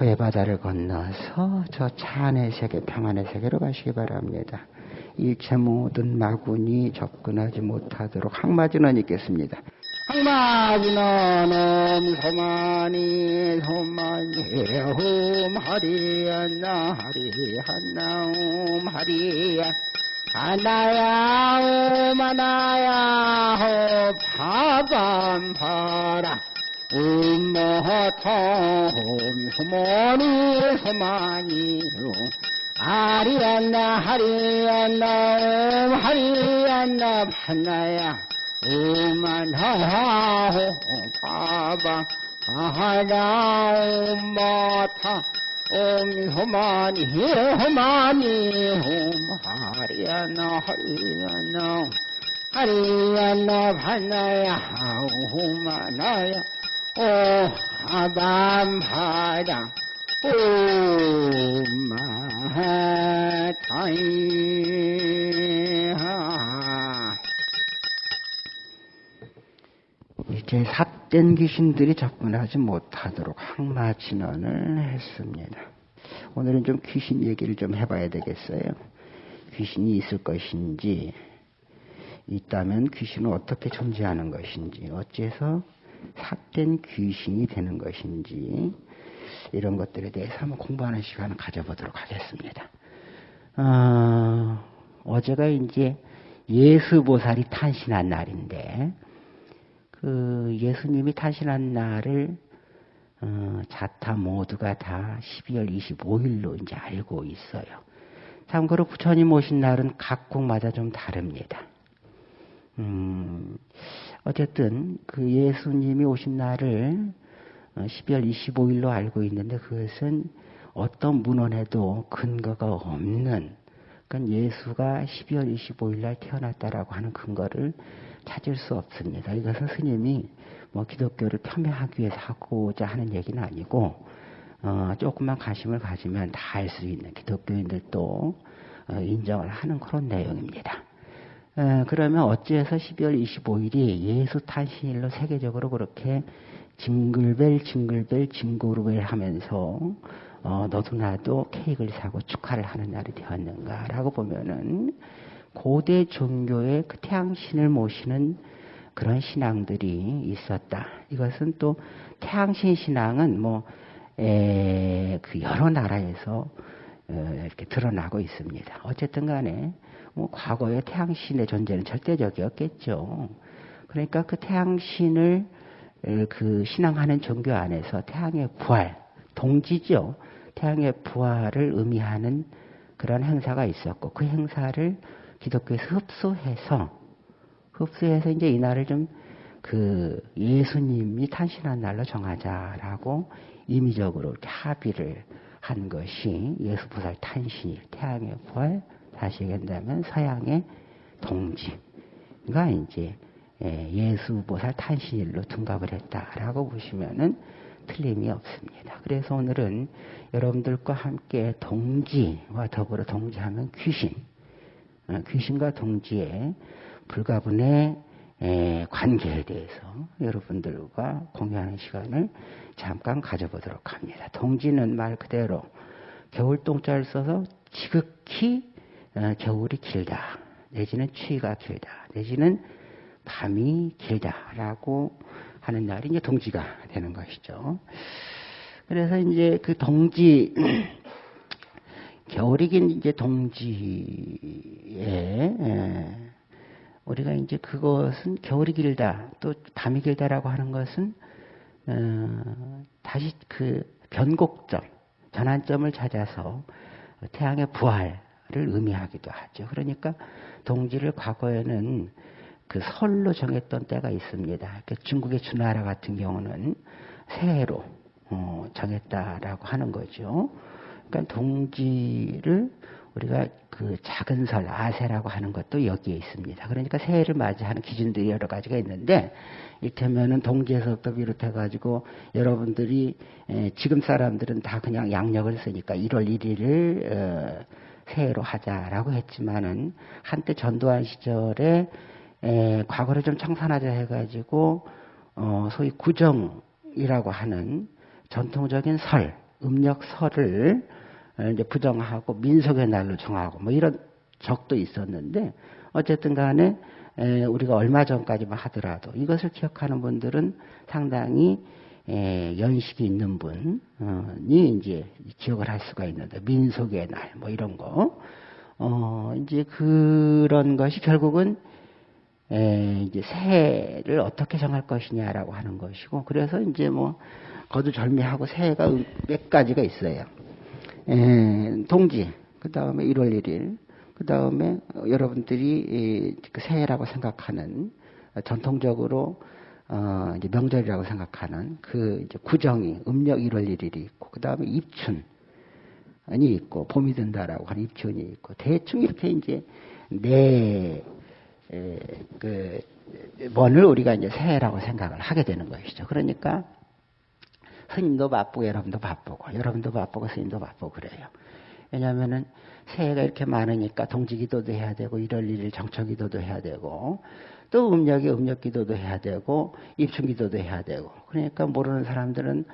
호의 바다를 건너서 저 찬의 세계, 평안의 세계로 가시기 바랍니다. 일체 모든 마군이 접근하지 못하도록 항마진원 있겠습니다. 항마진원 옴소만이 소만이 옴 하리안나 하리안나 옴 하리안 하나야 옴 하나야 호 파밤 파라 음모터 옴소만이 소만이 하리안나 하리안나 옴 하리안나 판나야 오만하호 파방 하나 옴마타 옴 호마니 호마니 옴 하리안나 하리안나 하리안나 판나야 오마나야. 오 아밤파당 오마타이하 이제 삿된 귀신들이 접근하지 못하도록 항마 진원을 했습니다. 오늘은 좀 귀신 얘기를 좀 해봐야 되겠어요. 귀신이 있을 것인지, 있다면 귀신은 어떻게 존재하는 것인지, 어째서 삿된 귀신이 되는 것인지, 이런 것들에 대해서 한번 공부하는 시간을 가져보도록 하겠습니다. 어, 어제가 이제 예수보살이 탄신한 날인데, 그 예수님이 탄신한 날을 어, 자타 모두가 다 12월 25일로 이제 알고 있어요. 참고로 부처님 오신 날은 각국마다 좀 다릅니다. 음, 어쨌든 그 예수님이 오신 날을 12월 어, 25일로 알고 있는데 그것은 어떤 문헌에도 근거가 없는 그러니까 예수가 12월 25일 날 태어났다라고 하는 근거를 찾을 수 없습니다. 이것은 스님이 뭐 기독교를 폄훼하기 위해서 하고자 하는 얘기는 아니고 어, 조금만 관심을 가지면 다 알 수 있는 기독교인들도 어, 인정을 하는 그런 내용입니다. 어, 그러면 어찌해서 12월 25일이 예수 탄신일로 세계적으로 그렇게 징글벨 징글벨 징고르벨 하면서 어, 너도 나도 케이크를 사고 축하를 하는 날이 되었는가라고 보면은 고대 종교의 그 태양신을 모시는 그런 신앙들이 있었다. 이것은 또 태양신 신앙은 뭐, 에, 그 여러 나라에서 어, 이렇게 드러나고 있습니다. 어쨌든 간에 뭐 과거의 태양신의 존재는 절대적이었겠죠. 그러니까 그 태양신을 그 신앙하는 종교 안에서 태양의 부활, 동지죠. 태양의 부활을 의미하는 그런 행사가 있었고 그 행사를 기독교에서 흡수해서 흡수해서 이제 이 날을 좀 그 예수님이 탄신한 날로 정하자라고 임의적으로 합의를 한 것이 예수보살 탄신일, 태양의 부활, 다시 얘기한다면 서양의 동지가 이제 예, 예수보살 탄신일로 둔갑을 했다라고 보시면은 틀림이 없습니다. 그래서 오늘은 여러분들과 함께 동지와 더불어 동지하면 귀신, 어, 귀신과 동지의 불가분의 관계에 대해서 여러분들과 공유하는 시간을 잠깐 가져보도록 합니다. 동지는 말 그대로 겨울 동자를 써서 지극히 어, 겨울이 길다. 내지는 추위가 길다. 내지는 밤이 길다라고 하는 날이 이제 동지가 되는 것이죠. 그래서 이제 그 동지 겨울이 긴 이제 동지에 예, 우리가 이제 그것은 겨울이 길다 또 밤이 길다라고 하는 것은 어, 다시 그 변곡점 전환점을 찾아서 태양의 부활 을 의미하기도 하죠. 그러니까 동지를 과거에는 그 설로 정했던 때가 있습니다. 그러니까 중국의 주나라 같은 경우는 새해로 어, 정했다라고 하는 거죠. 그러니까 동지를 우리가 그 작은 설 아세라고 하는 것도 여기에 있습니다. 그러니까 새해를 맞이하는 기준들이 여러 가지가 있는데 이를테면은 동지에서부터 비롯해 가지고 여러분들이 지금 사람들은 다 그냥 양력을 쓰니까 1월 1일을 어, 새해로 하자라고 했지만은 한때 전두환 시절에 과거를 좀 청산하자 해가지고 어, 소위 구정이라고 하는 전통적인 설 음력설을 이제 부정하고 민속의 날로 정하고 뭐 이런 적도 있었는데 어쨌든 간에 우리가 얼마 전까지만 하더라도 이것을 기억하는 분들은 상당히 연식이 있는 분이 이제 기억을 할 수가 있는데 민속의 날 뭐 이런 거 어, 이제 그런 것이 결국은 에, 이제 새해를 어떻게 정할 것이냐라고 하는 것이고 그래서 이제 뭐 거두절미하고 새해가 몇 가지가 있어요. 에, 동지 그 다음에 1월 1일 그 다음에 여러분들이 그 새해라고 생각하는 전통적으로 어, 이제 명절이라고 생각하는 그 이제 구정이 음력 1월 1일이 있고 그 다음에 입춘 이 있고 봄이 든다라고 하는 입춘이 있고 대충 이렇게 이제 네그 번을 우리가 이제 새해라고 생각을 하게 되는 것이죠. 그러니까 스님도 바쁘고 여러분도 바쁘고 여러분도 바쁘고 스님도 바쁘고 그래요. 왜냐하면은 새해가 이렇게 많으니까 동지기도도 해야 되고 1월 1일 정처기도도 해야 되고 또 음력이 음력 기도도 해야 되고 입춘 기도도 해야 되고 그러니까 모르는 사람들은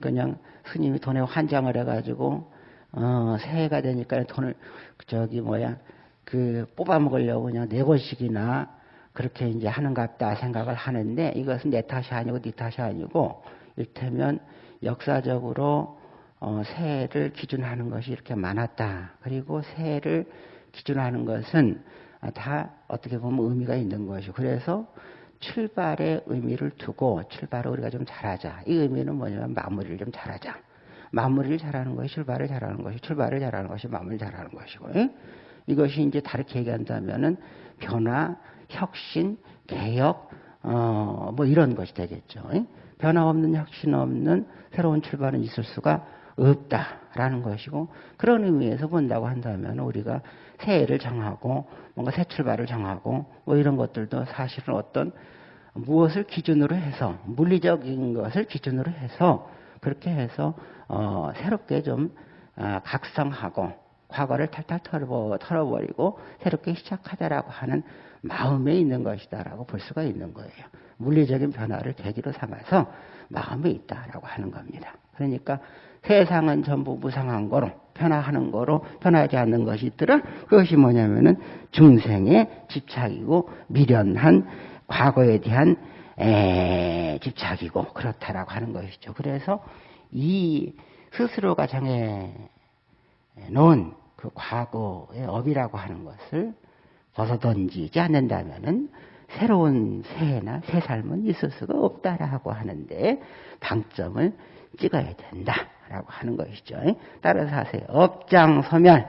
그냥 스님이 돈에 환장을 해가지고 어, 새해가 되니까 돈을 저기 뭐야 그 뽑아 먹으려고 그냥 네 권씩이나 그렇게 이제 하는갑다 생각을 하는데 이것은 내 탓이 아니고 네 탓이 아니고 일테면 역사적으로 어, 새해를 기준하는 것이 이렇게 많았다. 그리고 새해를 기준하는 것은 다 어떻게 보면 의미가 있는 것이고 그래서 출발의 의미를 두고 출발을 우리가 좀 잘하자. 이 의미는 뭐냐면 마무리를 좀 잘하자. 마무리를 잘하는 것이 출발을 잘하는 것이 출발을 잘하는 것이 마무리를 잘하는 것이고 예? 이것이 이제 다르게 얘기한다면은 변화, 혁신, 개혁 어, 뭐 이런 것이 되겠죠. 예? 변화 없는 혁신 없는 새로운 출발은 있을 수가 없다라는 것이고 그런 의미에서 본다고 한다면 우리가 새해를 정하고 뭔가 새 출발을 정하고 뭐 이런 것들도 사실은 어떤 무엇을 기준으로 해서 물리적인 것을 기준으로 해서 그렇게 해서 어, 새롭게 좀 어, 각성하고 과거를 탈탈 털어, 버 리고 새롭게 시작하자라고 하는 마음에 있는 것이다라고 볼 수가 있는 거예요. 물리적인 변화를 계기로 삼아서 마음에 있다라고 하는 겁니다. 그러니까 세상은 전부 무상한 거로 변화하는 거로 변하지 않는 것이 있더라. 그것이 뭐냐면은 중생의 집착이고 미련한 과거에 대한 에, 집착이고 그렇다라고 하는 것이죠. 그래서 이 스스로가 정해 놓은 그 과거의 업이라고 하는 것을 벗어던지지 않는다면은 새로운 새해나 새 삶은 있을 수가 없다라고 하는데 방점을 찍어야 된다 라고 하는 것이죠. 따라서 하세요. 업장 소멸.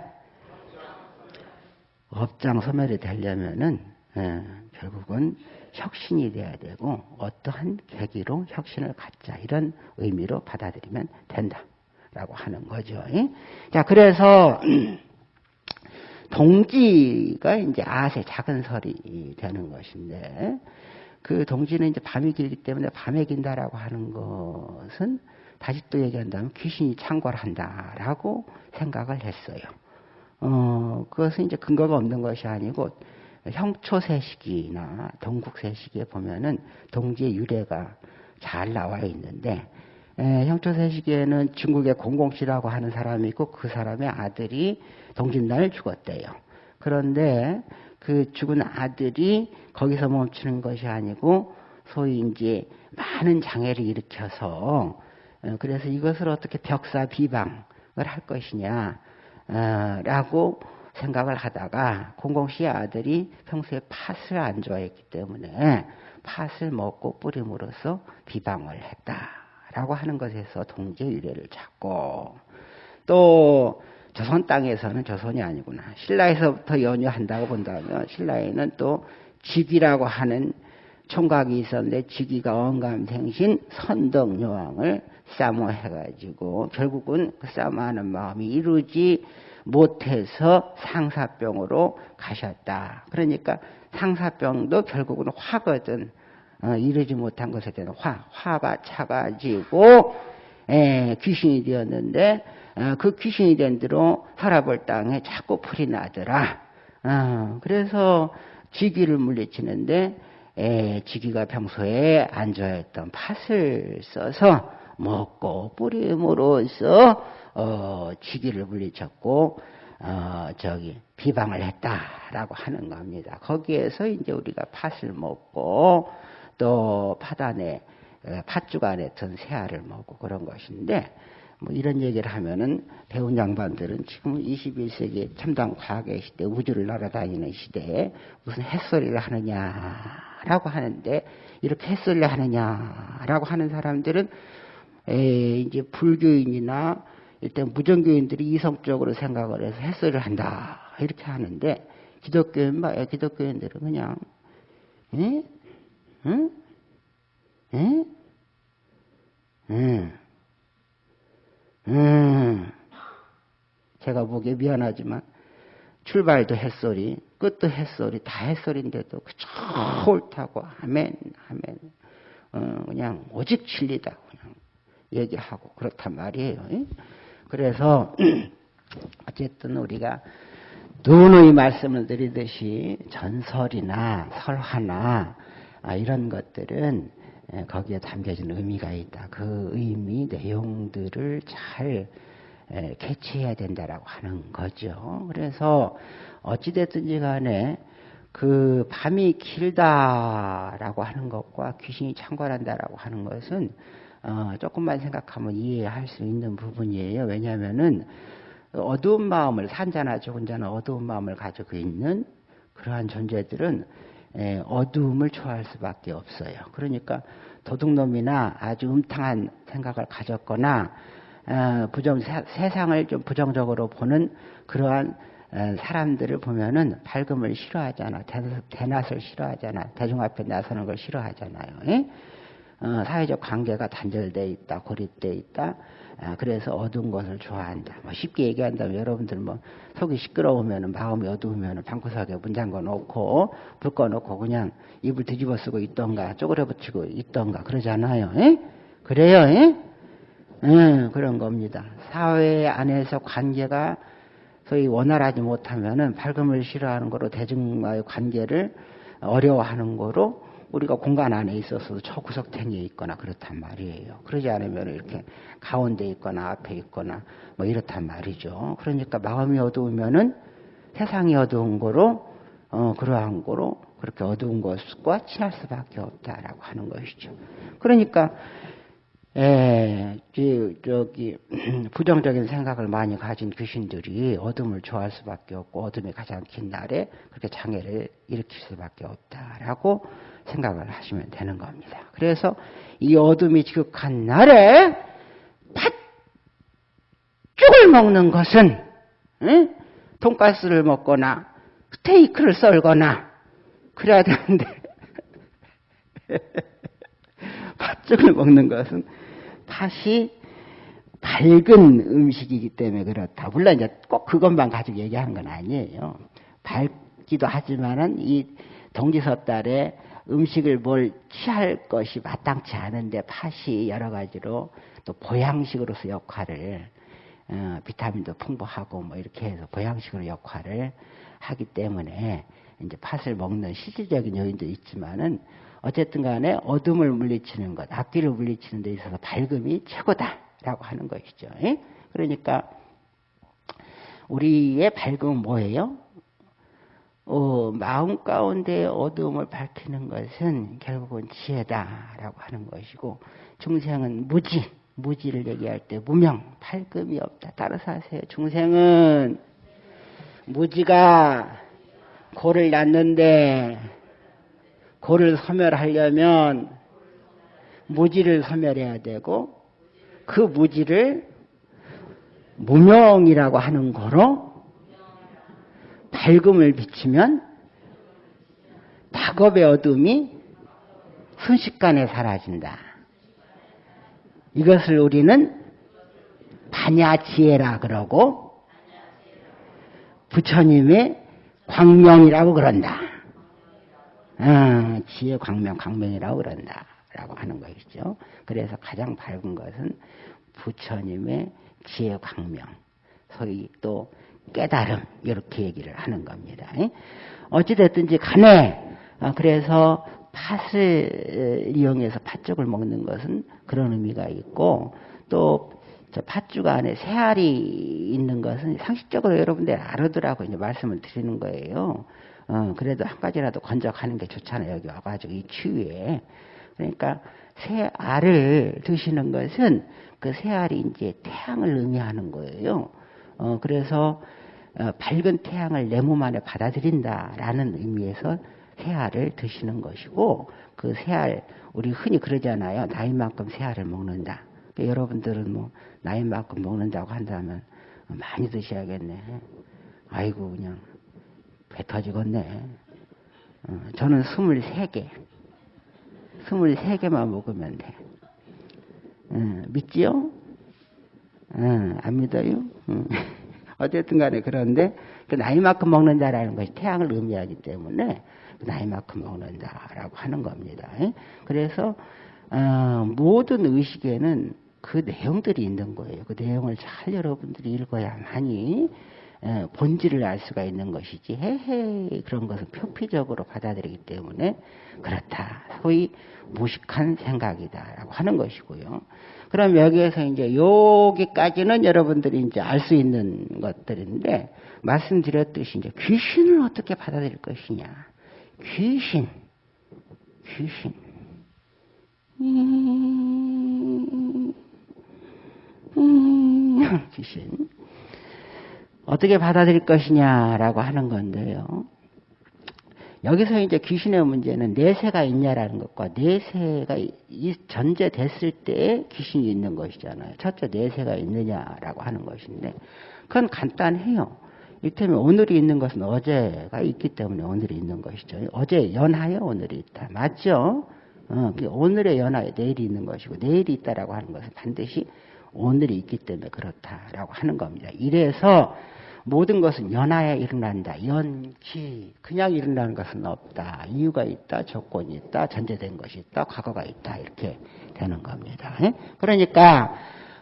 업장 소멸이 되려면은 예, 결국은 혁신이 돼야 되고 어떠한 계기로 혁신을 갖자 이런 의미로 받아들이면 된다라고 하는 거죠. 자 그래서 동지가 이제 아세 작은 설이 되는 것인데 그 동지는 이제 밤이 길기 때문에 밤에 긴다라고 하는 것은 다시 또 얘기한다면 귀신이 창궐 한다라고 생각을 했어요. 어, 그것은 이제 근거가 없는 것이 아니고 형초세시기나 동국세시기에 보면은 동지의 유래가 잘 나와 있는데 에, 형초세시기에는 중국의 공공씨라고 하는 사람이 있고 그 사람의 아들이 동짓날 죽었대요. 그런데 그 죽은 아들이 거기서 멈추는 것이 아니고 소위 이제 많은 장애를 일으켜서 어, 그래서 이것을 어떻게 벽사 비방을 할 것이냐 어, 라고 생각을 하다가 공공씨의 아들이 평소에 팥을 안 좋아했기 때문에 팥을 먹고 뿌림으로써 비방을 했다라고 하는 것에서 동지 의례를 찾고 또 조선 땅에서는 조선이 아니구나. 신라에서부터 연유한다고 본다면 신라에는 또 직이라고 하는 총각이 있었는데 직위가 언감생신 선덕요왕을 싸모해가지고 결국은 그 싸모하는 마음이 이루지 못해서 상사병으로 가셨다. 그러니까 상사병도 결국은 화거든. 어, 이루지 못한 것에 대한 화, 화가 차가지고 에, 귀신이 되었는데 어, 그 귀신이 된 대로 살아볼 땅에 자꾸 풀이 나더라. 어, 그래서 지기를 물리치는데 에, 지기가 평소에 안 좋아했던 팥을 써서 먹고 뿌림으로써 어, 지기를 물리쳤고 어, 저기 비방을 했다라고 하는 겁니다. 거기에서 이제 우리가 팥을 먹고 또 팥안에 어, 팥죽 안에 든 새알을 먹고 그런 것인데 뭐 이런 얘기를 하면은 배운 양반들은 지금 21세기 첨단 과학의 시대, 우주를 날아다니는 시대에 무슨 햇소리를 하느냐라고 하는데 이렇게 햇소리를 하느냐라고 하는 사람들은 에 이제 불교인이나 일단 무정교인들이 이성적으로 생각을 해서 햇소리를 한다 이렇게 하는데 기독교인 봐 기독교인들은 그냥 에? 응? 에? 응. 음, 제가 보기에 미안하지만 출발도 햇소리, 끝도 햇소리, 다 햇소리인데도 그저 옳다고 아멘, 아멘. 어, 그냥 오직 진리다 그냥 얘기하고 그렇단 말이에요. 그래서 어쨌든 우리가 누누이 말씀을 드리듯이 전설이나 설화나 아, 이런 것들은 예, 거기에 담겨진 의미가 있다. 그 의미 내용들을 잘 예, 캐치해야 된다라고 하는 거죠. 그래서 어찌됐든지 간에 그 밤이 길다라고 하는 것과 귀신이 창궐한다라고 하는 것은 어 조금만 생각하면 이해할 수 있는 부분이에요. 왜냐하면은 어두운 마음을 산자나 죽은 자는 어두운 마음을 가지고 있는 그러한 존재들은 예, 어두움을 좋아할 수밖에 없어요. 그러니까 도둑놈이나 아주 음탕한 생각을 가졌거나 어, 부정 세상을 좀 부정적으로 보는 그러한 어, 사람들을 보면은 밝음을 싫어하잖아. 대낮을 싫어하잖아. 대중 앞에 나서는 걸 싫어하잖아요. 예? 어, 사회적 관계가 단절돼 있다, 고립돼 있다. 아, 그래서 어두운 것을 좋아한다. 뭐 쉽게 얘기한다면 여러분들 뭐 속이 시끄러우면 마음이 어두우면 방구석에 문 잠궈 놓고 불 꺼 놓고 그냥 입을 뒤집어 쓰고 있던가 쪼그려 붙이고 있던가 그러잖아요. 에? 예? 그래요. 에? 예? 에, 예, 그런 겁니다. 사회 안에서 관계가 소위 원활하지 못하면은 밝음을 싫어하는 거로 대중과의 관계를 어려워하는 거로 우리가 공간 안에 있어서도 저 구석탱이에 있거나 그렇단 말이에요. 그러지 않으면 이렇게 가운데 있거나 앞에 있거나 뭐 이렇단 말이죠. 그러니까 마음이 어두우면은 세상이 어두운 거로 어 그러한 거로 그렇게 어두운 것과 친할 수밖에 없다라고 하는 것이죠. 그러니까 에, 저기 부정적인 생각을 많이 가진 귀신들이 어둠을 좋아할 수밖에 없고 어둠이 가장 긴 날에 그렇게 장애를 일으킬 수밖에 없다라고 생각을 하시면 되는 겁니다. 그래서 이 어둠이 지극한 날에 팥죽을 먹는 것은 응? 돈가스를 먹거나 스테이크를 썰거나 그래야 되는데 팥죽을 먹는 것은 팥이 밝은 음식이기 때문에 그렇다. 물론 이제 꼭 그것만 가지고 얘기하는 건 아니에요. 밝기도 하지만은 이 동지서달에 음식을 뭘 취할 것이 마땅치 않은데 팥이 여러 가지로 또 보양식으로서 역할을 어, 비타민도 풍부하고 뭐 이렇게 해서 보양식으로 역할을 하기 때문에 이제 팥을 먹는 실질적인 요인도 있지만은 어쨌든 간에 어둠을 물리치는 것, 악기를 물리치는 데 있어서 밝음이 최고다라고 하는 것이죠. 예? 그러니까 우리의 밝음은 뭐예요? 어, 마음 가운데 어두움을 밝히는 것은 결국은 지혜다라고 하는 것이고 중생은 무지, 무지를 얘기할 때 무명, 밝음이 없다. 따라서 하세요. 중생은 무지가 고를 낳는데 고를 소멸하려면 무지를 소멸해야 되고 그 무지를 무명이라고 하는 거로 밝음을 비치면 박업의 어둠이 순식간에 사라진다. 이것을 우리는 반야지혜라 그러고 부처님의 광명이라고 그런다. 어, 지혜 광명, 광명이라고 그런다. 라고 하는 것이죠. 그래서 가장 밝은 것은 부처님의 지혜 광명. 소위 또 깨달음 이렇게 얘기를 하는 겁니다. 어찌됐든지 간에 어, 그래서 팥을 이용해서 팥죽 팥죽을 먹는 것은 그런 의미가 있고 또 저 팥죽 안에 새알이 있는 것은 상식적으로 여러분들 알아두라고 이제 말씀을 드리는 거예요. 어, 그래도 한 가지라도 건져 가는 게 좋잖아요. 여기 와가지고 이 추위에. 그러니까 새 알을 드시는 것은 그 새 알이 이제 태양을 의미하는 거예요. 어, 그래서 어, 밝은 태양을 내 몸 안에 받아들인다라는 의미에서 새 알을 드시는 것이고 그 새 알 우리 흔히 그러잖아요. 나이만큼 새 알을 먹는다. 그러니까 여러분들은 뭐 나이만큼 먹는다고 한다면 많이 드셔야겠네. 아이고 그냥 배 터지겠네. 어, 저는 23개. 23개만 먹으면 돼. 어, 믿지요? 어, 안 믿어요? 어. 어쨌든 간에 그런데 그 나이만큼 먹는다라는 것이 태양을 의미하기 때문에 그 나이만큼 먹는다라고 하는 겁니다. 그래서 어, 모든 의식에는 그 내용들이 있는 거예요. 그 내용을 잘 여러분들이 읽어야만이 예, 본질을 알 수가 있는 것이지 헤헤 그런 것은 표피적으로 받아들이기 때문에 그렇다. 소위 무식한 생각이다라고 하는 것이고요. 그럼 여기에서 이제 여기까지는 여러분들이 이제 알 수 있는 것들인데 말씀드렸듯이 이제 귀신을 어떻게 받아들일 것이냐. 귀신, 귀신. 음, 음, 귀신. 어떻게 받아들일 것이냐라고 하는 건데요. 여기서 이제 귀신의 문제는 내세가 있냐라는 것과 내세가 전제됐을 때 귀신이 있는 것이잖아요. 첫째 내세가 있느냐라고 하는 것인데 그건 간단해요. 이를테면 오늘이 있는 것은 어제가 있기 때문에 오늘이 있는 것이죠. 어제 연하에 오늘이 있다. 맞죠? 어, 오늘의 연하에 내일이 있는 것이고 내일이 있다라고 하는 것은 반드시 오늘이 있기 때문에 그렇다라고 하는 겁니다. 이래서 모든 것은 연하에 일어난다. 연기. 그냥 일어나는 것은 없다. 이유가 있다. 조건이 있다. 전제된 것이 있다. 과거가 있다. 이렇게 되는 겁니다. 예? 그러니까,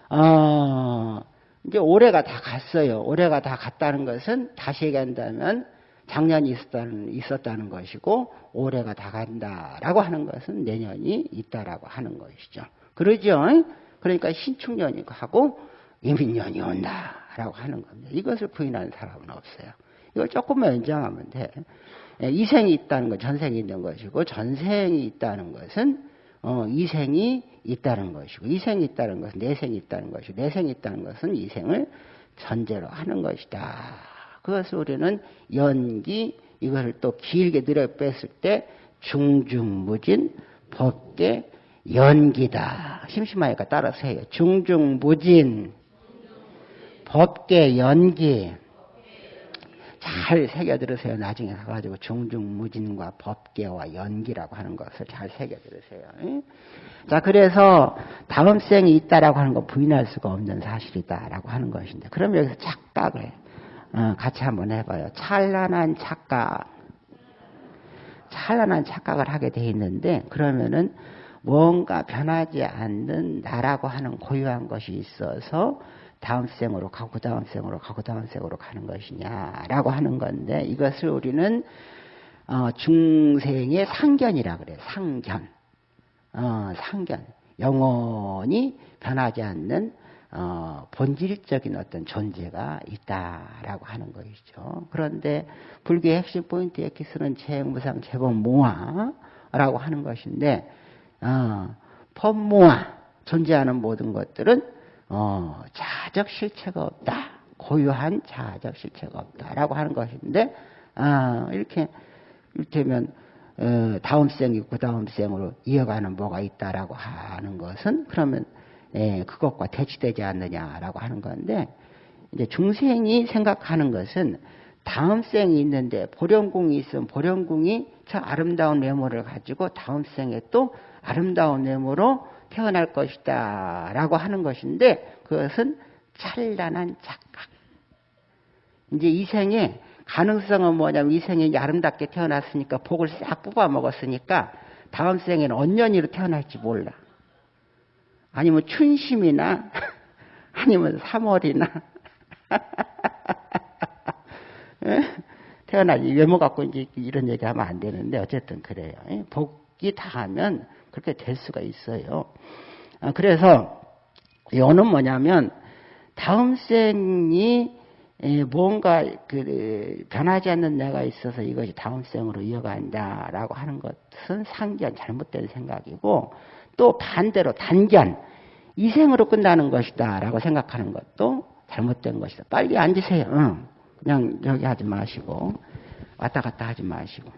어, 이제 올해가 다 갔어요. 올해가 다 갔다는 것은 다시 얘기한다면 작년이 있었다는, 있었다는 것이고 올해가 다 간다라고 하는 것은 내년이 있다라고 하는 것이죠. 그러죠? 그러니까 신축년이 하고 이민년이 온다. 라고 하는 겁니다. 이것을 부인하는 사람은 없어요. 이걸 조금만 연장하면 돼. 예, 이생이 있다는 건 전생이 있는 것이고 전생이 있다는 것은 어, 이생이 있다는 것이고 이생이 있다는 것은 내생이 있다는 것이고 내생이 있다는 것은 이생을 전제로 하는 것이다. 그것을 우리는 연기 이것을 또 길게 늘어 뺐을 때 중중무진 법계 연기다. 심심하니까 따라서 해요. 중중무진 법계 연기 잘 새겨 들으세요. 나중에 가가지고 중중무진과 법계와 연기라고 하는 것을 잘 새겨 들으세요. 자, 그래서 다음 생이 있다라고 하는 거 부인할 수가 없는 사실이다라고 하는 것인데, 그럼 여기서 착각을 어, 같이 한번 해봐요. 찬란한 착각, 찬란한 착각을 하게 돼 있는데, 그러면은 뭔가 변하지 않는 나라고 하는 고유한 것이 있어서 다음 생으로 가고 그 다음 생으로 가고 그 다음 생으로 가는 것이냐라고 하는 건데 이것을 우리는 어, 중생의 상견이라 그래요. 상견. 어, 상견. 영원히 변하지 않는 어, 본질적인 어떤 존재가 있다라고 하는 것이죠. 그런데 불교의 핵심 포인트 에키스는 재무상 재범무아라고 하는 것인데 어, 법무아 존재하는 모든 것들은 어, 자적 실체가 없다. 고유한 자적 실체가 없다라고 하는 것인데 아, 이렇게 이를테면 어, 다음 생이 그 다음 생으로 이어가는 뭐가 있다라고 하는 것은 그러면 예, 그것과 대치되지 않느냐라고 하는 건데 이제 중생이 생각하는 것은 다음 생이 있는데 보령궁이 있으면 보령궁이 저 아름다운 외모를 가지고 다음 생에 또 아름다운 외모로 태어날 것이다. 라고 하는 것인데 그것은 찬란한 착각. 이제 이 생에 가능성은 뭐냐면 이 생에 아름답게 태어났으니까 복을 싹 뽑아 먹었으니까 다음 생에는 언년이로 태어날지 몰라. 아니면 춘심이나 아니면 3월이나 태어나지 외모 갖고 이제 이런 얘기하면 안 되는데 어쨌든 그래요. 복이 다하면 그렇게 될 수가 있어요. 아, 그래서 요는 뭐냐면 다음 생이 뭔가 그 변하지 않는 내가 있어서 이것이 다음 생으로 이어간다라고 하는 것은 상견 잘못된 생각이고 또 반대로 단견 이 생으로 끝나는 것이다라고 생각하는 것도 잘못된 것이다. 빨리 앉으세요. 응. 그냥 여기 하지 마시고 왔다 갔다 하지 마시고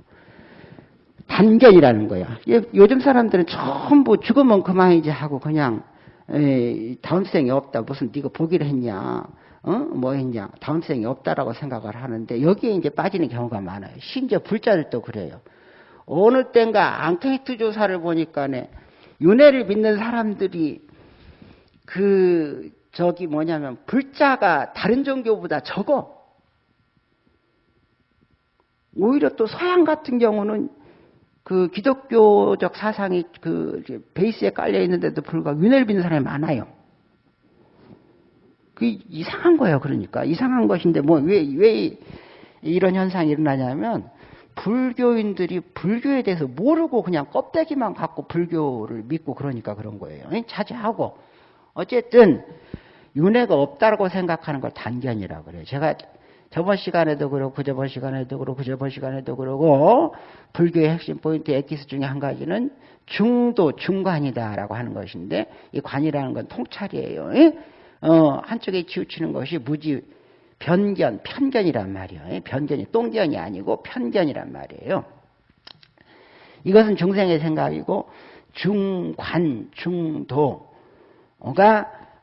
단견이라는 거야. 요즘 사람들은 전부 죽으면 그만이지 하고 그냥 에이, 다음 생이 없다. 무슨 네가 보기를 했냐? 어? 뭐 했냐? 다음 생이 없다라고 생각을 하는데 여기에 이제 빠지는 경우가 많아요. 심지어 불자들도 그래요. 어느 땐가 앙케이트 조사를 보니까네 윤회를 믿는 사람들이 그 저기 뭐냐면 불자가 다른 종교보다 적어. 오히려 또 서양 같은 경우는 그 기독교적 사상이 그 베이스에 깔려 있는데도 불구하고 윤회를 믿는 사람이 많아요. 그 이상한 거예요. 그러니까 이상한 것인데 뭐왜왜 이런 현상이 일어나냐면 불교인들이 불교에 대해서 모르고 그냥 껍데기만 갖고 불교를 믿고 그러니까 그런 거예요. 자제하고 어쨌든 윤회가 없다고 생각하는 걸 단견이라고 그래요. 제가 저번 시간에도 그러고 그저번 시간에도 그러고 그저번 시간에도 그러고 불교의 핵심 포인트 엑기스 중에 한 가지는 중도 중관이다라고 하는 것인데 이 관이라는 건 통찰이에요. 어, 한쪽에 치우치는 것이 무지 변견, 편견이란 말이에요. 변견이 똥견이 아니고 편견이란 말이에요. 이것은 중생의 생각이고 중관, 중도가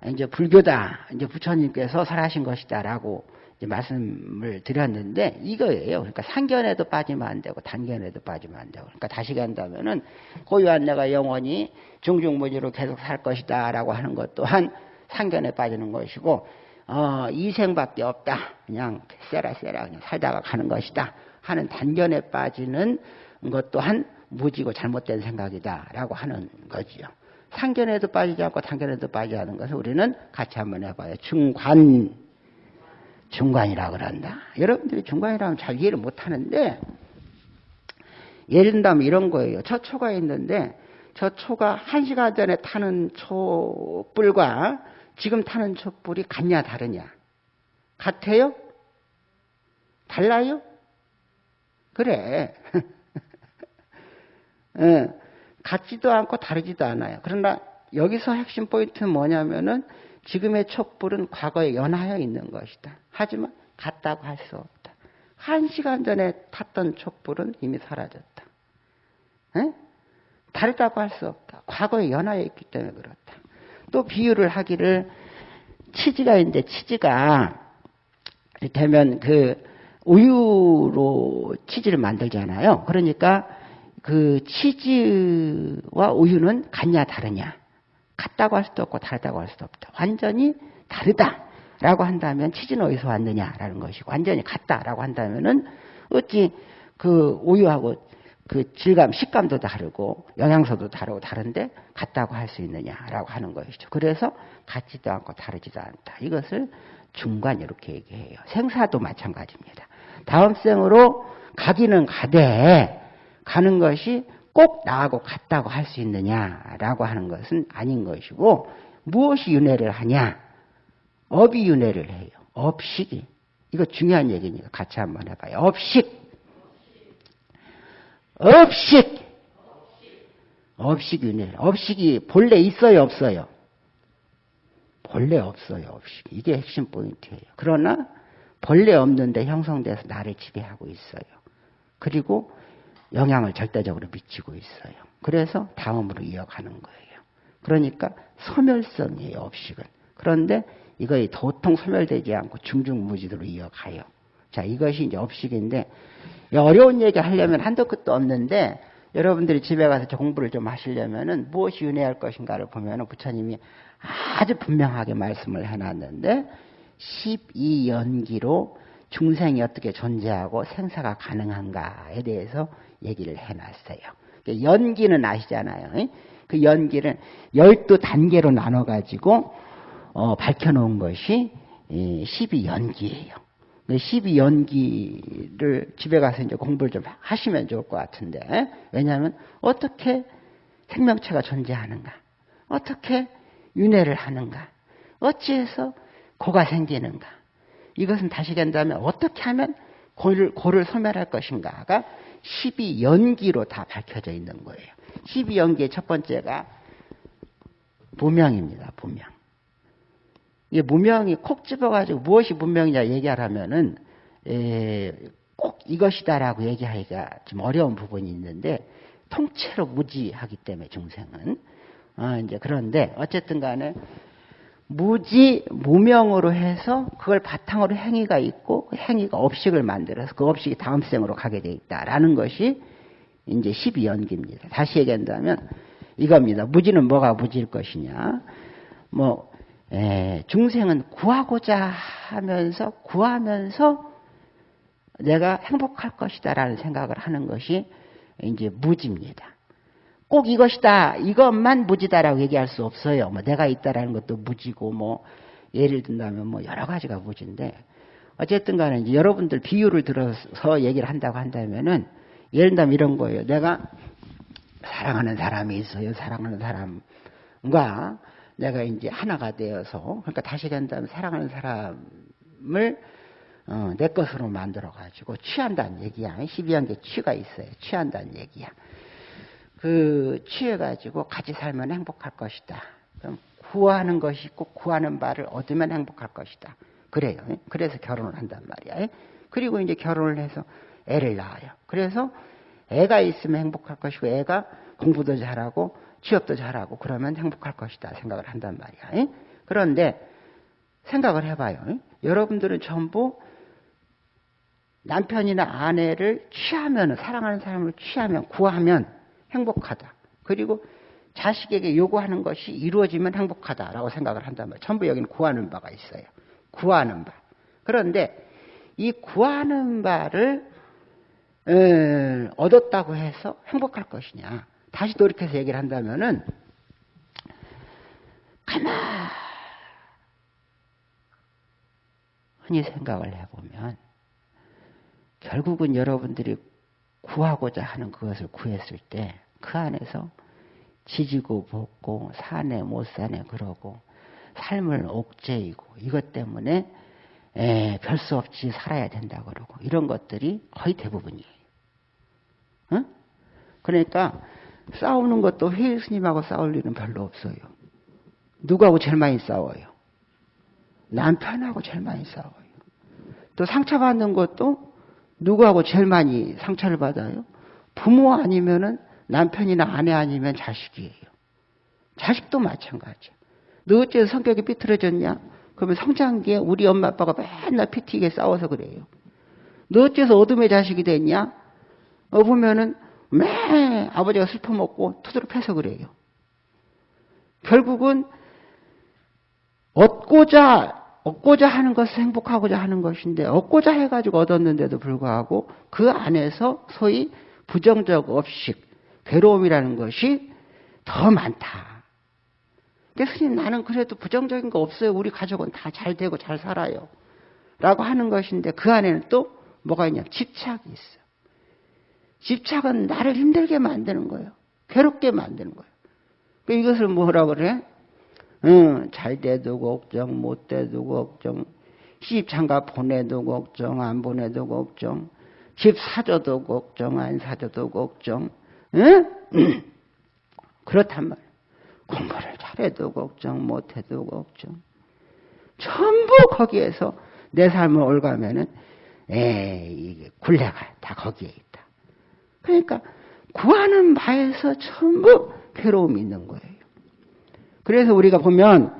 이제 불교다. 이제 부처님께서 설하신 것이다라고 말씀을 드렸는데 이거예요. 그러니까 상견에도 빠지면 안 되고 단견에도 빠지면 안 되고. 그러니까 다시 간다면은 고유한 내가 영원히 중중무지로 계속 살 것이다 라고 하는 것 또한 상견에 빠지는 것이고 어, 이생밖에 없다. 그냥 세라 세라 그냥 살다가 가는 것이다. 하는 단견에 빠지는 것 또한 무지고 잘못된 생각이다 라고 하는 거지요. 상견에도 빠지지 않고 단견에도 빠지지 않은 것을 우리는 같이 한번 해봐요. 중관 중관이라 그런다. 여러분들이 중관이라면 잘 이해를 못 하는데, 예를 든다면 이런 거예요. 저 초가 있는데, 저 초가 한 시간 전에 타는 촛불과 지금 타는 촛불이 같냐, 다르냐? 같아요? 달라요? 그래. 네. 같지도 않고 다르지도 않아요. 그러나 여기서 핵심 포인트는 뭐냐면은 지금의 촛불은 과거에 연하여 있는 것이다. 하지만 같다고 할 수 없다. 한 시간 전에 탔던 촛불은 이미 사라졌다. 에? 다르다고 할 수 없다. 과거에 연하여 있기 때문에 그렇다. 또 비유를 하기를 치즈가 있는데 치즈가 되면 그 우유로 치즈를 만들잖아요. 그러니까 그 치즈와 우유는 같냐 다르냐. 같다고 할 수도 없고 다르다고 할 수도 없다. 완전히 다르다라고 한다면 치즈는 어디서 왔느냐라는 것이고 완전히 같다라고 한다면은 어찌 그 우유하고 그 질감, 식감도 다르고 영양소도 다르고 다른데 같다고 할 수 있느냐라고 하는 것이죠. 그래서 같지도 않고 다르지도 않다. 이것을 중간 이렇게 얘기해요. 생사도 마찬가지입니다. 다음 생으로 가기는 가되 가는 것이 꼭 나하고 같다고 할 수 있느냐라고 하는 것은 아닌 것이고 무엇이 윤회를 하냐? 업이 윤회를 해요. 업식이. 이거 중요한 얘기니까 같이 한번 해봐요. 업식. 업식. 업식 윤회. 업식이 본래 있어요, 없어요? 본래 없어요, 업식이. 이게 핵심 포인트예요. 그러나 본래 없는데 형성돼서 나를 지배하고 있어요. 그리고 영향을 절대적으로 미치고 있어요. 그래서 다음으로 이어가는 거예요. 그러니까 소멸성이에요, 업식은. 그런데 이거의 도통 소멸되지 않고 중중무지로 이어가요. 자, 이것이 이제 업식인데, 어려운 얘기 하려면 한도 끝도 없는데, 여러분들이 집에 가서 공부를 좀 하시려면은 무엇이 윤회할 것인가를 보면은 부처님이 아주 분명하게 말씀을 해놨는데, 12연기로 중생이 어떻게 존재하고 생사가 가능한가에 대해서 얘기를 해놨어요. 그 연기는 아시잖아요. 그 연기를 열두 단계로 나눠가지고 어, 밝혀놓은 것이 12연기예요. 12연기를 집에 가서 이제 공부를 좀 하시면 좋을 것 같은데 왜냐하면 어떻게 생명체가 존재하는가? 어떻게 윤회를 하는가? 어찌해서 고가 생기는가? 이것은 다시 된다면 어떻게 하면 고를, 고를 소멸할 것인가가 12연기로 다 밝혀져 있는 거예요. 12연기의 첫 번째가 무명입니다. 무명. 이 무명이 콕 집어가지고 무엇이 무명이냐 얘기하라면은 에, 꼭 이것이다라고 얘기하기가 좀 어려운 부분이 있는데 통째로 무지하기 때문에 중생은 어, 이제 그런데 어쨌든 간에 무지 무명으로 해서 그걸 바탕으로 행위가 있고 그 행위가 업식을 만들어서 그 업식이 다음 생으로 가게 돼 있다라는 것이 이제 12연기입니다. 다시 얘기한다면 이겁니다. 무지는 뭐가 무지일 것이냐? 뭐 에, 중생은 구하고자 하면서 구하면서 내가 행복할 것이다라는 생각을 하는 것이 이제 무지입니다. 꼭 이것이다, 이것만 무지다라고 얘기할 수 없어요. 뭐 내가 있다라는 것도 무지고 뭐 예를 든다면 뭐 여러 가지가 무지인데 어쨌든 간에 이제 여러분들 비유를 들어서 얘기를 한다고 한다면은 예를 들면 이런 거예요. 내가 사랑하는 사람이 있어요. 사랑하는 사람과 내가 이제 하나가 되어서 그러니까 다시 간다면 사랑하는 사람을 어, 내 것으로 만들어 가지고 취한다는 얘기야. 12한 개 취가 있어요. 취한다는 얘기야. 그 취해 가지고 같이 살면 행복할 것이다. 그럼 구하는 것이 있고 구하는 바를 얻으면 행복할 것이다. 그래요. 그래서 결혼을 한단 말이야. 그리고 이제 결혼을 해서 애를 낳아요. 그래서 애가 있으면 행복할 것이고 애가 공부도 잘하고 취업도 잘하고 그러면 행복할 것이다 생각을 한단 말이야. 그런데 생각을 해봐요. 여러분들은 전부 남편이나 아내를 취하면 사랑하는 사람을 취하면 구하면 행복하다. 그리고 자식에게 요구하는 것이 이루어지면 행복하다라고 생각을 한단 말이에요. 전부 여기는 구하는 바가 있어요. 구하는 바. 그런데 이 구하는 바를 에, 얻었다고 해서 행복할 것이냐. 다시 돌이켜서 얘기를 한다면은 가만히 생각을 해보면 결국은 여러분들이 구하고자 하는 그것을 구했을 때 그 안에서 지지고 볶고 사네 못 사네 그러고 삶을 옥죄이고 이것 때문에 별 수 없이 살아야 된다 그러고 이런 것들이 거의 대부분이에요. 응? 그러니까 싸우는 것도 회의 스님하고 싸울 일은 별로 없어요. 누구하고 제일 많이 싸워요? 남편하고 제일 많이 싸워요. 또 상처받는 것도 누구하고 제일 많이 상처를 받아요? 부모 아니면은 남편이나 아내 아니면 자식이에요. 자식도 마찬가지야. 너 어째서 성격이 삐뚤어졌냐? 그러면 성장기에 우리 엄마 아빠가 맨날 피튀게 싸워서 그래요. 너 어째서 어둠의 자식이 됐냐? 어 보면은 매 아버지가 슬퍼 먹고 투드로 패서 그래요. 결국은 얻고자 얻고자 하는 것을 행복하고자 하는 것인데 얻고자 해가지고 얻었는데도 불구하고 그 안에서 소위 부정적 업식, 괴로움이라는 것이 더 많다. 근데 스님 나는 그래도 부정적인 거 없어요. 우리 가족은 다 잘 되고 잘 살아요. 라고 하는 것인데 그 안에는 또 뭐가 있냐? 집착이 있어. 집착은 나를 힘들게 만드는 거예요. 괴롭게 만드는 거예요. 그러니까 이것을 뭐라 그래? 응, 잘 돼도 걱정, 못 돼도 걱정, 시집 장가 보내도 걱정, 안 보내도 걱정, 집 사줘도 걱정, 안 사줘도 걱정, 응? 그렇단 말이야. 공부를 잘해도 걱정, 못해도 걱정. 전부 거기에서 내 삶을 올가면은, 에이, 굴레가 다 거기에 있다. 그러니까 구하는 바에서 전부 괴로움이 있는 거예요. 그래서 우리가 보면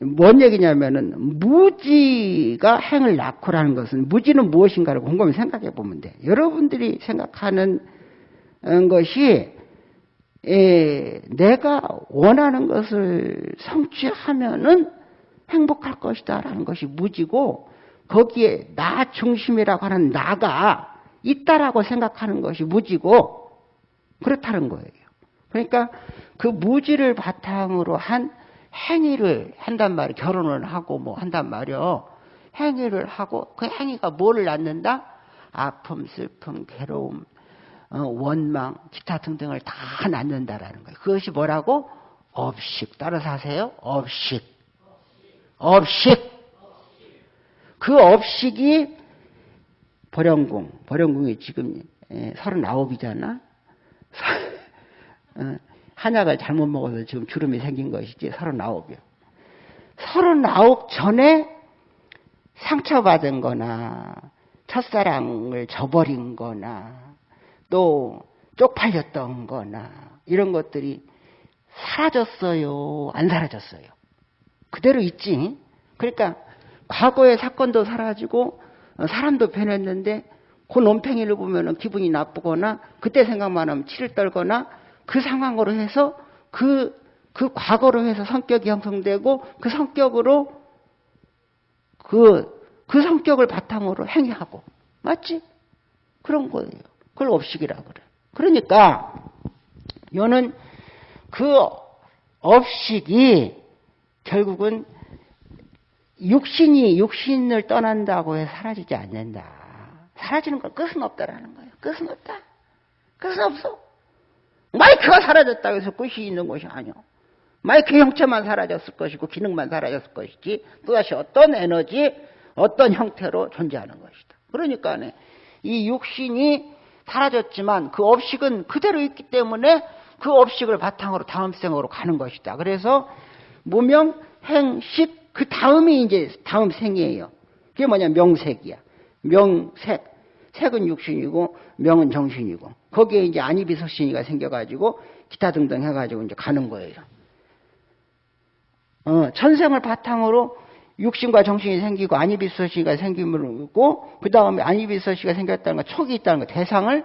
뭔 얘기냐면은 무지가 행을 낳고라는 것은 무지는 무엇인가를 곰곰이 생각해 보면 돼. 여러분들이 생각하는 것이 에, 내가 원하는 것을 성취하면은 행복할 것이다라는 것이 무지고 거기에 나 중심이라고 하는 나가 있다라고 생각하는 것이 무지고 그렇다는 거예요. 그러니까 그 무지를 바탕으로 한 행위를 한단 말이에요. 결혼을 하고 뭐 한단 말이에요. 행위를 하고 그 행위가 뭐를 낳는다? 아픔, 슬픔, 괴로움, 어, 원망, 기타 등등을 다 낳는다라는 거예요. 그것이 뭐라고? 업식. 따라서 하세요. 업식. 업식. 그 업식이 보령궁. 보령궁이 지금 39이잖아. 어, 한약을 잘못 먹어서 지금 주름이 생긴 것이지 39이요. 39 전에 상처받은 거나 첫사랑을 저버린 거나 또 쪽팔렸던 거나 이런 것들이 사라졌어요? 안 사라졌어요? 그대로 있지? 그러니까 과거의 사건도 사라지고 사람도 변했는데 그 논팽이를 보면 기분이 나쁘거나 그때 생각만 하면 치를 떨거나 그 상황으로 해서 그, 그 과거로 해서 성격이 형성되고 그 성격으로 그, 그 성격을 바탕으로 행위하고. 맞지? 그런 거예요. 그걸 업식이라 그래. 그러니까, 여는 그 업식이 결국은 육신이 육신을 떠난다고 해서 사라지지 않는다. 사라지는 건 끝은 없다라는 거예요. 끝은 없다. 끝은 없어. 마이크가 사라졌다고 해서 끝이 있는 것이 아니오. 마이크 형체만 사라졌을 것이고 기능만 사라졌을 것이지 또다시 어떤 에너지, 어떤 형태로 존재하는 것이다. 그러니까 이 육신이 사라졌지만 그 업식은 그대로 있기 때문에 그 업식을 바탕으로 다음 생으로 가는 것이다. 그래서 무명, 행 식 그 다음이 이제 다음 생이에요. 그게 뭐냐 명색이야. 명색. 색은 육신이고 명은 정신이고 거기에 이제 안이비서신이가 생겨가지고 기타 등등 해가지고 이제 가는 거예요. 어, 천생을 바탕으로 육신과 정신이 생기고 안이비서시가 생기므로 그 다음에 안이비서시가 생겼다는 거 촉이 있다는 거 대상을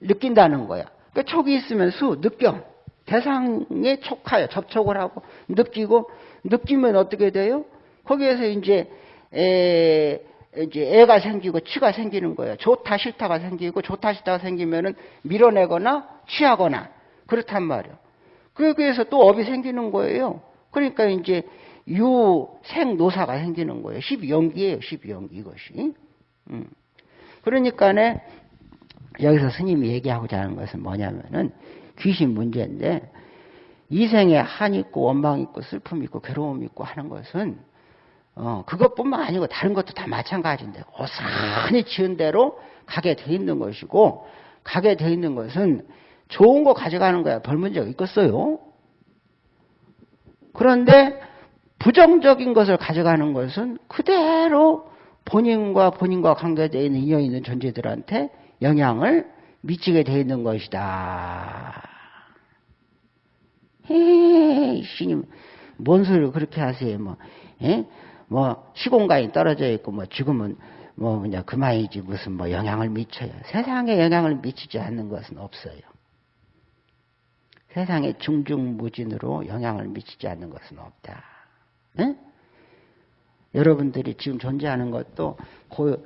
느낀다는 거야. 그 촉이 있으면 수 느껴 대상에 촉하여 접촉을 하고 느끼고 느끼면 어떻게 돼요? 거기에서 이제 에, 이제 애가 생기고 치가 생기는 거예요. 좋다 싫다가 생기고 좋다 싫다가 생기면은 밀어내거나 취하거나 그렇단 말이에요. 그래서 또 업이 생기는 거예요. 그러니까 이제 유생노사가 생기는 거예요. 12연기예요. 12연기 이것이. 음. 그러니까네 여기서 스님이 얘기하고자 하는 것은 뭐냐면은 귀신 문제인데 이생에 한 있고 원망 있고 슬픔 있고 괴로움 있고 하는 것은 어, 그것뿐만 아니고 다른 것도 다 마찬가지인데 어산히 지은 대로 가게 돼 있는 것이고 가게 돼 있는 것은 좋은 거 가져가는 거야 별 문제가 있겠어요. 그런데 부정적인 것을 가져가는 것은 그대로 본인과 본인과 관계되어 있는 인연 있는 존재들한테 영향을 미치게 돼 있는 것이다. 에이, 신님, 뭔 소리를 그렇게 하세요, 뭐. 에? 뭐 시공간이 떨어져 있고 뭐 죽으면 뭐 그냥 그만이지 무슨 뭐 영향을 미쳐요. 세상에 영향을 미치지 않는 것은 없어요. 세상에 중중무진으로 영향을 미치지 않는 것은 없다. 네? 여러분들이 지금 존재하는 것도 그,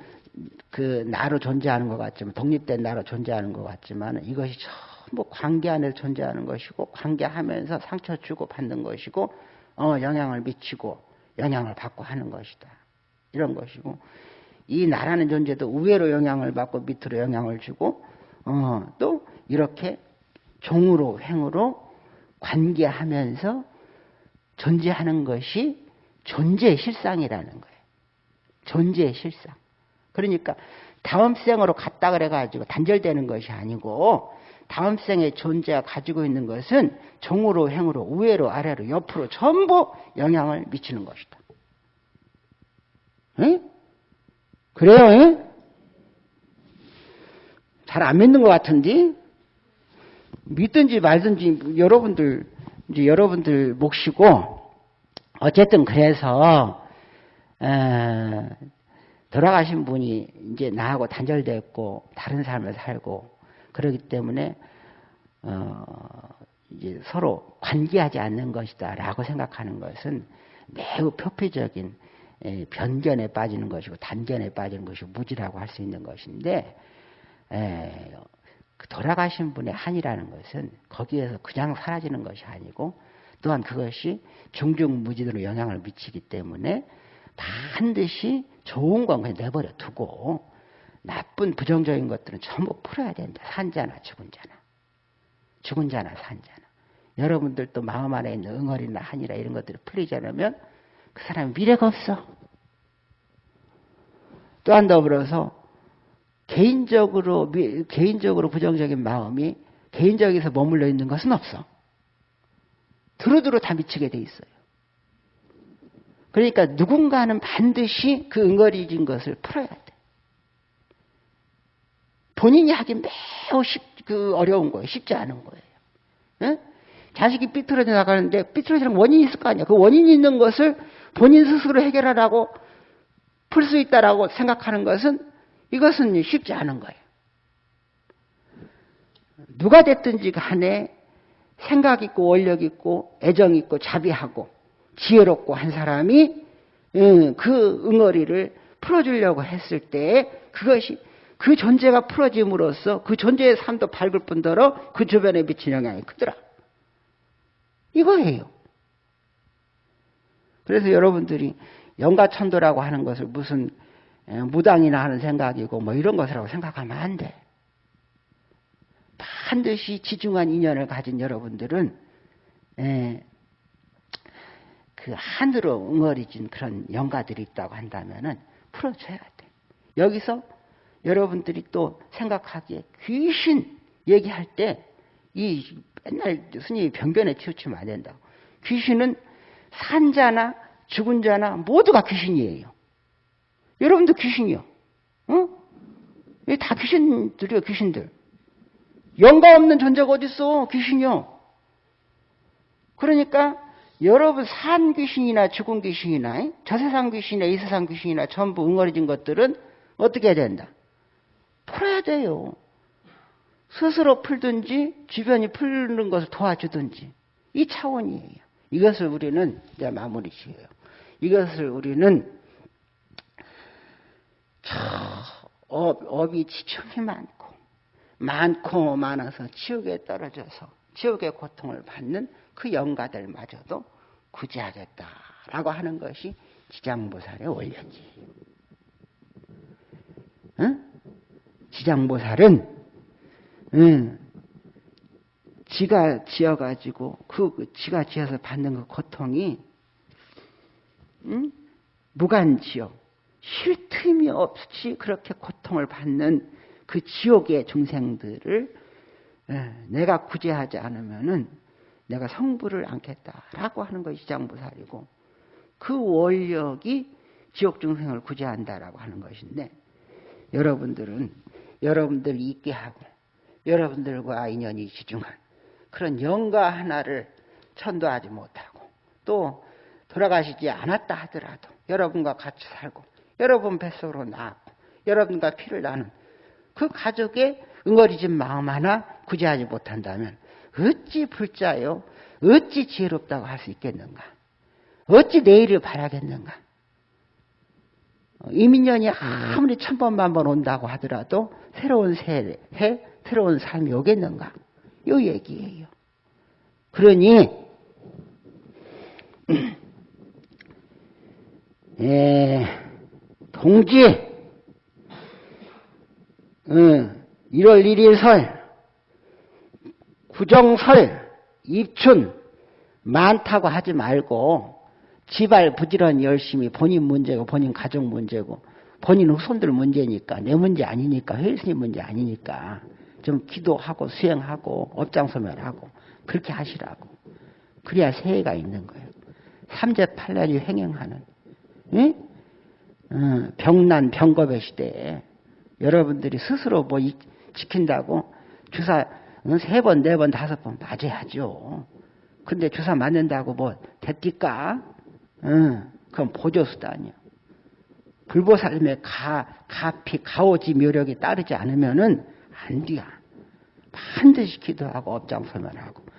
그 나로 존재하는 것 같지만 독립된 나로 존재하는 것 같지만 이것이 전부 관계 안에서 존재하는 것이고 관계하면서 상처 주고 받는 것이고 어, 영향을 미치고 영향을 받고 하는 것이다. 이런 것이고 이 나라는 존재도 우회로 영향을 받고 밑으로 영향을 주고 어, 또 이렇게 종으로 행으로 관계하면서 존재하는 것이 존재의 실상이라는 거예요. 존재의 실상. 그러니까 다음 생으로 갔다 그래가지고 단절되는 것이 아니고 다음 생의 존재가 가지고 있는 것은 종으로 행으로 우회로 아래로 옆으로 전부 영향을 미치는 것이다. 응? 그래요? 잘안 믿는 것 같은데 믿든지 말든지 여러분들 이제 여러분들 몫이고 어쨌든 그래서 에, 돌아가신 분이 이제 나하고 단절됐고 다른 삶을 살고 그러기 때문에 어, 이제 서로 관계하지 않는 것이다라고 생각하는 것은 매우 표피적인 변견에 빠지는 것이고 단견에 빠지는 것이고 무지라고 할 수 있는 것인데 에, 그 돌아가신 분의 한이라는 것은 거기에서 그냥 사라지는 것이 아니고 또한 그것이 중중무진으로 영향을 미치기 때문에 반드시 좋은 건 그냥 내버려 두고 나쁜 부정적인 것들은 전부 풀어야 된다. 산자나 죽은 자나. 죽은 자나 산 자나. 여러분들도 마음 안에 있는 응어리나 한이라 이런 것들이 풀리지 않으면 그 사람은 미래가 없어. 또한 더불어서 개인적으로 개인적으로 부정적인 마음이 개인적에서 머물러 있는 것은 없어. 두루두루 다 미치게 돼 있어요. 그러니까 누군가는 반드시 그 응어리진 것을 풀어야 돼. 본인이 하기 매우 쉽, 그 어려운 거예요. 쉽지 않은 거예요. 응? 자식이 삐뚤어져 나가는데 삐뚤어지는 원인이 있을 거 아니야. 그 원인이 있는 것을 본인 스스로 해결하라고 풀 수 있다라고 생각하는 것은 이것은 쉽지 않은 거예요. 누가 됐든지 간에 생각 있고 원력 있고 애정 있고 자비하고 지혜롭고 한 사람이 그 응어리를 풀어주려고 했을 때 그것이 그 존재가 풀어짐으로써 그 존재의 삶도 밝을 뿐더러 그 주변에 미친 영향이 크더라. 이거예요. 그래서 여러분들이 영가천도라고 하는 것을 무슨 무당이나 하는 생각이고 뭐 이런 것이라고 생각하면 안 돼. 반드시 지중한 인연을 가진 여러분들은 그 하늘로 응어리진 그런 영가들이 있다고 한다면은 풀어줘야 돼. 여기서 여러분들이 또 생각하기에 귀신 얘기할 때 이 맨날 스님이 변변에 치우치면 안 된다고. 귀신은 산자나 죽은 자나 모두가 귀신이에요. 여러분도 귀신이요. 어? 다 귀신들이요, 귀신들. 영가 없는 존재가 어딨어? 귀신이요. 그러니까 여러분 산 귀신이나 죽은 귀신이나 저 세상 귀신이나 이 세상 귀신이나 전부 응어리진 것들은 어떻게 해야 된다? 풀어야 돼요. 스스로 풀든지 주변이 풀는 것을 도와주든지 이 차원이에요. 이것을 우리는 이제 마무리 지어요. 이것을 우리는 저 업, 업이 지청이 많고 많고 많아서 지옥에 떨어져서 지옥의 고통을 받는 그 영가들마저도 구제하겠다라고 하는 것이 지장보살의 원리지. 응? 지장보살은 응, 지가 지어가지고 그, 그 지가 지어서 받는 그 고통이 응? 무간지옥 쉴 틈이 없이 그렇게 고통을 받는 그 지옥의 중생들을 내가 구제하지 않으면은 내가 성부를 안겠다라고 하는 것이 지장보살이고 그 원력이 지옥 중생을 구제한다라고 하는 것인데 여러분들은 여러분들 있게 하고 여러분들과 인연이 지중한 그런 영가 하나를 천도하지 못하고 또 돌아가시지 않았다 하더라도 여러분과 같이 살고 여러분 뱃속으로 나고 여러분과 피를 나는 그 가족의 응어리진 마음 하나 구제하지 못한다면 어찌 불자요? 어찌 지혜롭다고 할 수 있겠는가? 어찌 내일을 바라겠는가 이민년이 아무리 천 번만 번 온다고 하더라도 새로운 새 해, 새로운 삶이 오겠는가? 요 얘기예요. 그러니 에, 동지 어, 1월 1일 설 구정설 입춘 많다고 하지 말고 지발 부지런히 열심히 본인 문제고 본인 가족 문제고 본인 후손들 문제니까 내 문제 아니니까 회스님 문제 아니니까 좀 기도하고 수행하고 업장소멸하고 그렇게 하시라고 그래야 새해가 있는 거예요. 삼재팔란이 횡행하는 예? 어, 병난 병겁의 시대에 여러분들이 스스로 뭐 지킨다고 주사 어, 세 번, 네 번, 다섯 번 맞아야죠. 근데 주사 맞는다고 뭐 됐디까? 응, 그건 보조수단이야. 불보살림의 가, 가피, 가오지 묘력이 따르지 않으면은 안 돼야. 반드시 기도하고 업장설명하고